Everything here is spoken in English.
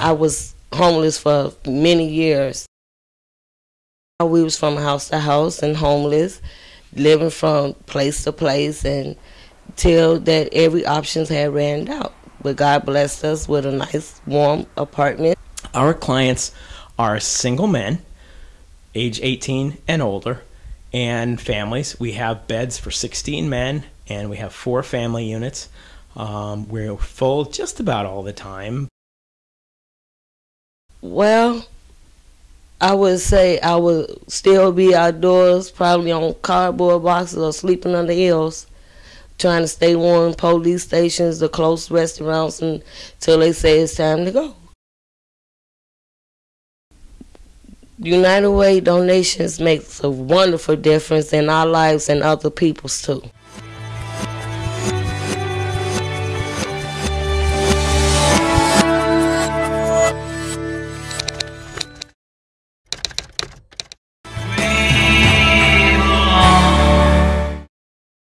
I was homeless for many years. We was from house to house and homeless, living from place to place and till that every options had ran out. But God blessed us with a nice warm apartment. Our clients are single men, age 18 and older, and families. We have beds for 16 men, and we have four family units. Um, we're full just about all the time. Well, I would say I would still be outdoors, probably on cardboard boxes or sleeping under hills, trying to stay warm. Police stations, the close restaurants, until they say it's time to go. United Way donations makes a wonderful difference in our lives and other people's too.